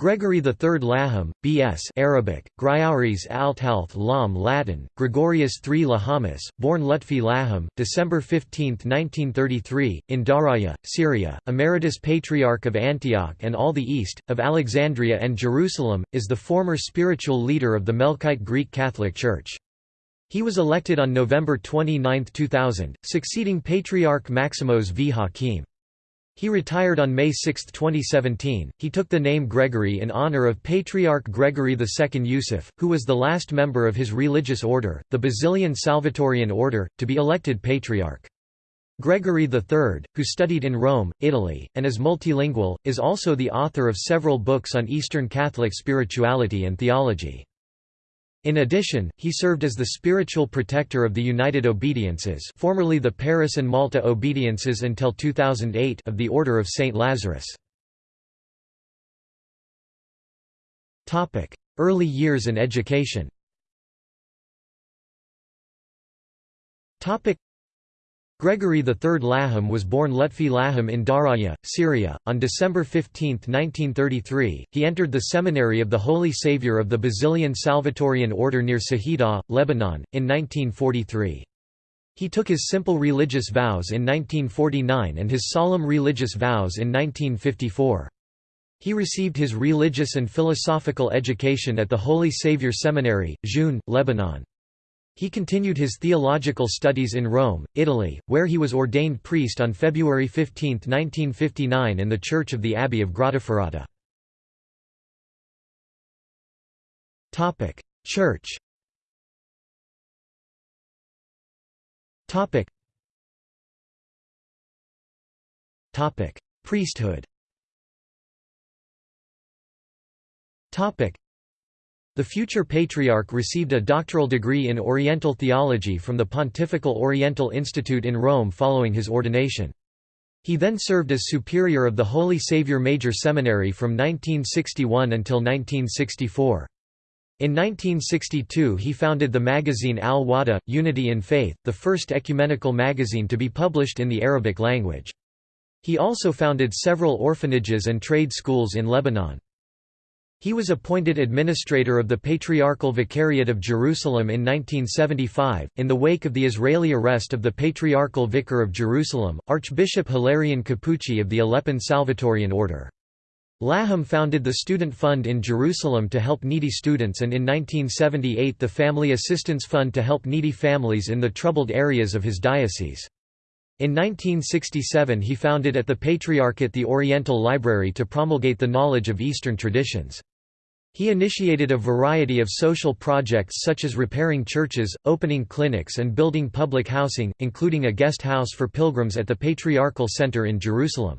Gregory III Laham, B.S. Arabic, Grioris Althealth Lam Latin, Gregorius III Lahamus, born Lutfi Laham, December 15, 1933, in Daraya, Syria, Emeritus Patriarch of Antioch and all the East, of Alexandria and Jerusalem, is the former spiritual leader of the Melkite Greek Catholic Church. He was elected on November 29, 2000, succeeding Patriarch Maximos V. Hakim. He retired on May 6, 2017. He took the name Gregory in honor of Patriarch Gregory II Yusuf, who was the last member of his religious order, the Basilian Salvatorian order, to be elected patriarch. Gregory III, who studied in Rome, Italy, and is multilingual, is also the author of several books on Eastern Catholic spirituality and theology. In addition, he served as the spiritual protector of the United Obediences formerly the Paris and Malta Obediences until 2008 of the Order of St. Lazarus. Early years and education Gregory III Laham was born Lutfi Laham in Daraya, Syria, on December 15, 1933. He entered the seminary of the Holy Saviour of the Basilian Salvatorian Order near Saida, Lebanon, in 1943. He took his simple religious vows in 1949 and his solemn religious vows in 1954. He received his religious and philosophical education at the Holy Saviour Seminary, Joun, Lebanon. He continued his theological studies in Rome, Italy, where he was ordained priest on February 15, 1959 in the Church of the Abbey of Grottaferrata. Church Priesthood the future patriarch received a doctoral degree in Oriental theology from the Pontifical Oriental Institute in Rome following his ordination. He then served as superior of the Holy Saviour Major Seminary from 1961 until 1964. In 1962 he founded the magazine Al-Wahda, Unity in Faith, the first ecumenical magazine to be published in the Arabic language. He also founded several orphanages and trade schools in Lebanon. He was appointed administrator of the Patriarchal Vicariate of Jerusalem in 1975, in the wake of the Israeli arrest of the Patriarchal Vicar of Jerusalem, Archbishop Hilarion Capucci of the Aleppan Salvatorian Order. Laham founded the Student Fund in Jerusalem to help needy students and in 1978 the Family Assistance Fund to help needy families in the troubled areas of his diocese. In 1967 he founded at the Patriarchate the Oriental Library to promulgate the knowledge of Eastern traditions. He initiated a variety of social projects such as repairing churches, opening clinics and building public housing, including a guest house for pilgrims at the Patriarchal Center in Jerusalem.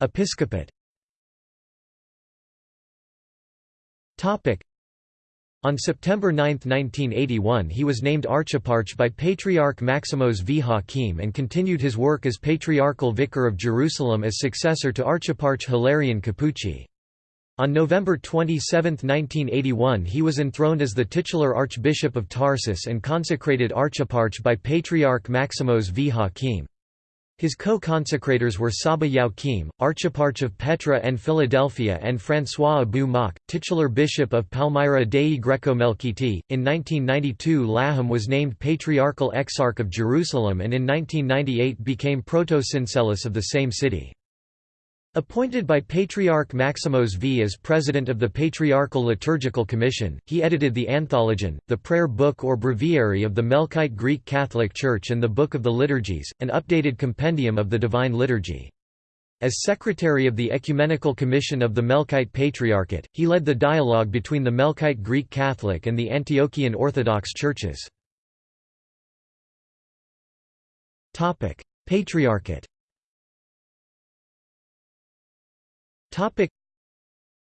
Episcopate on September 9, 1981 he was named archeparch by Patriarch Maximos V. Hakim and continued his work as Patriarchal Vicar of Jerusalem as successor to Archeparch Hilarion Capucci. On November 27, 1981 he was enthroned as the titular Archbishop of Tarsus and consecrated archeparch by Patriarch Maximos V. Hakim. His co-consecrators were Saba Youakim, Archeparch of Petra and Philadelphia and François Abou Mokh, titular Bishop of Palmyra Dei Greco-Melkiti. In 1992 Laham was named Patriarchal Exarch of Jerusalem and in 1998 became Proto-Syncellus of the same city. Appointed by Patriarch Maximos V as president of the Patriarchal Liturgical Commission, he edited the Anthologion, the prayer book or breviary of the Melkite Greek Catholic Church and the Book of the Liturgies, an updated compendium of the Divine Liturgy. As secretary of the Ecumenical Commission of the Melkite Patriarchate, he led the dialogue between the Melkite Greek Catholic and the Antiochian Orthodox churches. Patriarchate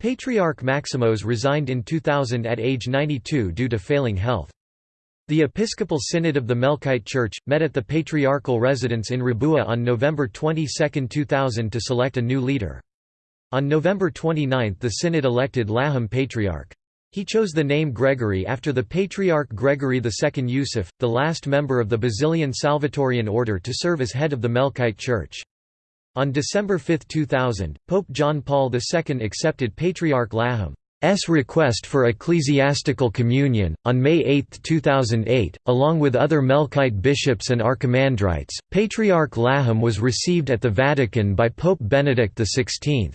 Patriarch Maximos resigned in 2000 at age 92 due to failing health. The Episcopal Synod of the Melkite Church, met at the patriarchal residence in Raboueh on November 22, 2000 to select a new leader. On November 29 the Synod elected Laham Patriarch. He chose the name Gregory after the Patriarch Gregory II Yusuf, the last member of the Basilian Salvatorian order to serve as head of the Melkite Church. On December 5, 2000, Pope John Paul II accepted Patriarch Laham's request for ecclesiastical communion. On May 8, 2008, along with other Melkite bishops and archimandrites, Patriarch Laham was received at the Vatican by Pope Benedict XVI.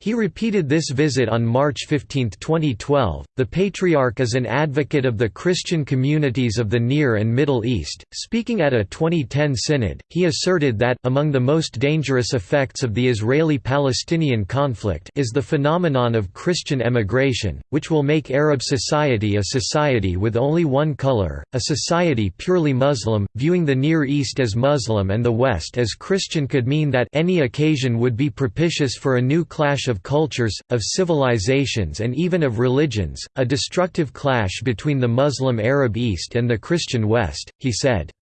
He repeated this visit on March 15, 2012. The Patriarch is an advocate of the Christian communities of the Near and Middle East. Speaking at a 2010 synod, he asserted that among the most dangerous effects of the Israeli-Palestinian conflict is the phenomenon of Christian emigration, which will make Arab society a society with only one color, a society purely Muslim. Viewing the Near East as Muslim and the West as Christian could mean that any occasion would be propitious for a new clash of cultures, of civilizations and even of religions, a destructive clash between the Muslim Arab East and the Christian West, he said.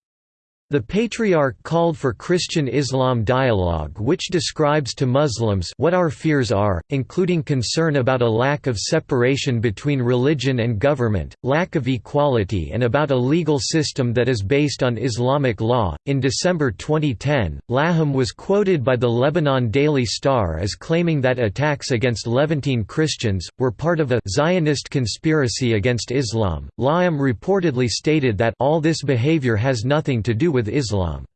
The Patriarch called for Christian-Islam dialogue which describes to Muslims what our fears are, including concern about a lack of separation between religion and government, lack of equality and about a legal system that is based on Islamic law. In December 2010, Laham was quoted by the Lebanon Daily Star as claiming that attacks against Levantine Christians were part of a Zionist conspiracy against Islam. Laham reportedly stated that all this behavior has nothing to do with Islam.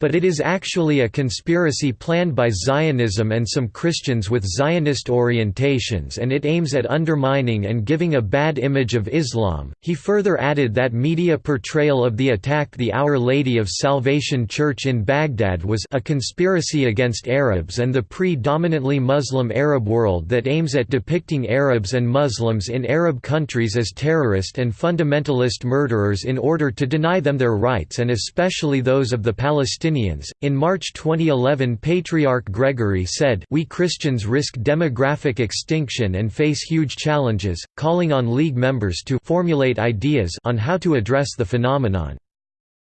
But it is actually a conspiracy planned by Zionism and some Christians with Zionist orientations and it aims at undermining and giving a bad image of Islam. He further added that media portrayal of the attack the Our Lady of Salvation Church in Baghdad was a conspiracy against Arabs and the predominantly Muslim Arab world that aims at depicting Arabs and Muslims in Arab countries as terrorist and fundamentalist murderers in order to deny them their rights and especially those of the Palestinians Palestinians. In March 2011, Patriarch Gregory said, We Christians risk demographic extinction and face huge challenges, calling on League members to formulate ideas on how to address the phenomenon.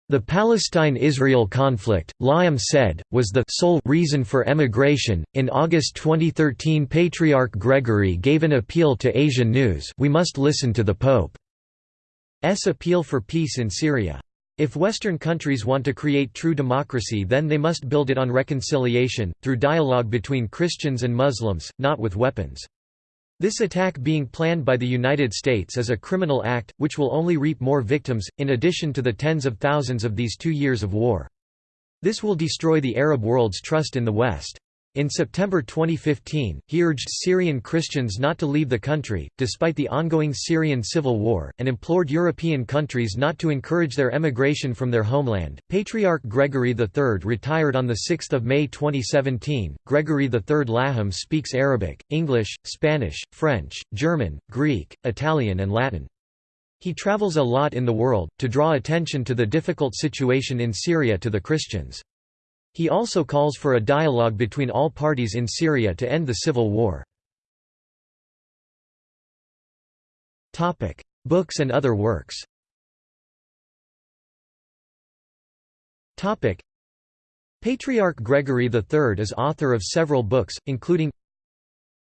The Palestine-Israel conflict, Laham said, was the sole reason for emigration. In August 2013, Patriarch Gregory gave an appeal to AsiaNews. We must listen to the Pope's appeal for peace in Syria. If Western countries want to create true democracy then they must build it on reconciliation, through dialogue between Christians and Muslims, not with weapons. This attack being planned by the United States is a criminal act, which will only reap more victims, in addition to the tens of thousands of these two years of war. This will destroy the Arab world's trust in the West. In September 2015, he urged Syrian Christians not to leave the country, despite the ongoing Syrian civil war, and implored European countries not to encourage their emigration from their homeland. Patriarch Gregory III retired on 6 May 2017. Gregory III Laham speaks Arabic, English, Spanish, French, German, Greek, Italian, and Latin. He travels a lot in the world, to draw attention to the difficult situation in Syria to the Christians. He also calls for a dialogue between all parties in Syria to end the civil war. Books and other works Patriarch Gregory III is author of several books, including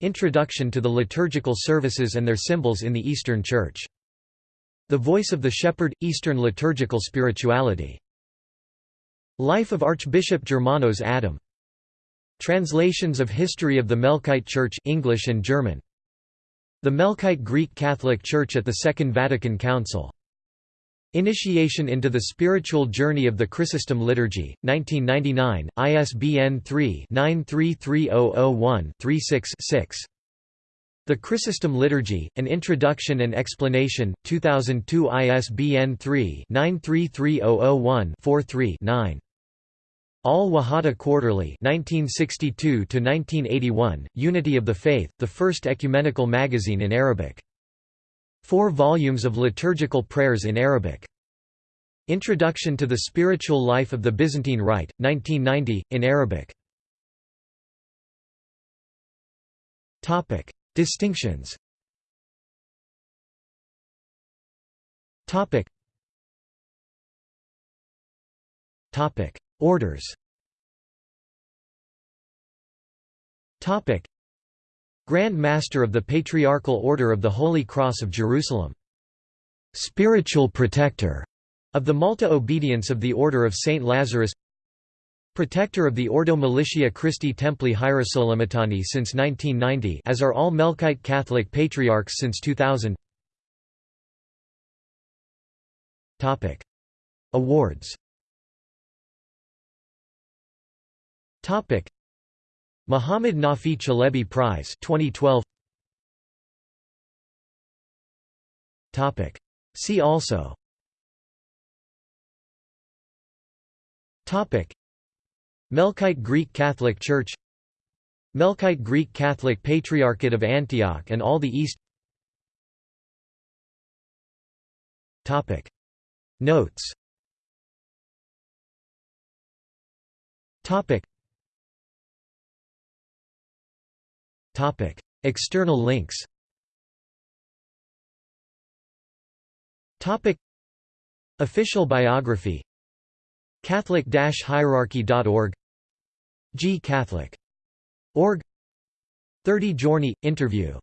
Introduction to the Liturgical Services and Their Symbols in the Eastern Church. The Voice of the Shepherd – Eastern Liturgical Spirituality Life of Archbishop Germanos Adam Translations of History of the Melkite Church English and German The Melkite Greek Catholic Church at the Second Vatican Council Initiation into the Spiritual Journey of the Chrysostom Liturgy, 1999, ISBN 3-933001-36-6. The Chrysostom Liturgy, An Introduction and Explanation, 2002 ISBN 3-933001-43-9. Al Wahada Quarterly 1962 Unity of the Faith, the first ecumenical magazine in Arabic. Four volumes of liturgical prayers in Arabic. Introduction to the Spiritual Life of the Byzantine Rite, 1990, in Arabic. Distinctions Orders. Grand Master of the Patriarchal Order of the Holy Cross of Jerusalem. Spiritual Protector of the Malta Obedience of the Order of St. Lazarus. Protector of the Ordo Militiae Christi Templi Hierosolymitani since 1990 as are all Melkite Catholic Patriarchs since 2000 Awards Muhammad Nafi Tschelebi Prize 2012 Topic: See also. Topic: Melkite Greek Catholic Church. Melkite Greek Catholic Patriarchate of Antioch and all the East. Topic: Notes External links Official biography Catholic-hierarchy.org G Catholic. Org 30 Giorni – Interview